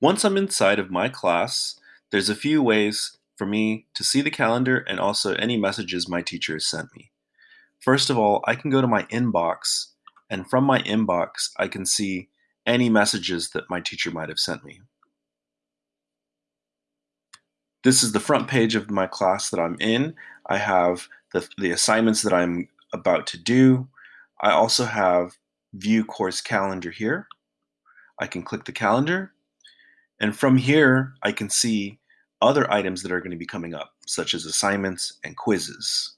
Once I'm inside of my class, there's a few ways for me to see the calendar and also any messages my teacher has sent me. First of all, I can go to my inbox, and from my inbox, I can see any messages that my teacher might have sent me. This is the front page of my class that I'm in. I have the, the assignments that I'm about to do. I also have view course calendar here. I can click the calendar and from here, I can see other items that are going to be coming up, such as assignments and quizzes.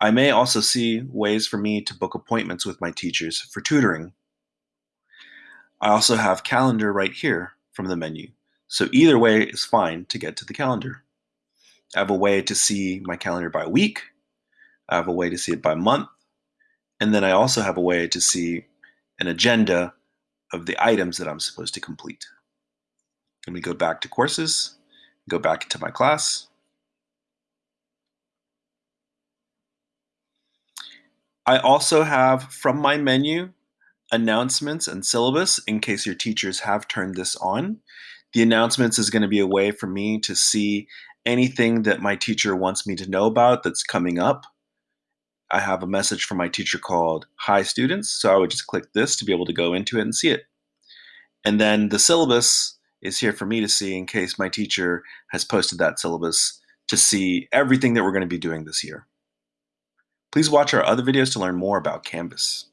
I may also see ways for me to book appointments with my teachers for tutoring. I also have calendar right here from the menu. So either way is fine to get to the calendar. I have a way to see my calendar by week. I have a way to see it by month. And then I also have a way to see an agenda of the items that I'm supposed to complete. Let me go back to courses, go back into my class. I also have from my menu announcements and syllabus in case your teachers have turned this on. The announcements is going to be a way for me to see anything that my teacher wants me to know about that's coming up. I have a message from my teacher called Hi Students, so I would just click this to be able to go into it and see it. And then the syllabus is here for me to see in case my teacher has posted that syllabus to see everything that we're going to be doing this year. Please watch our other videos to learn more about Canvas.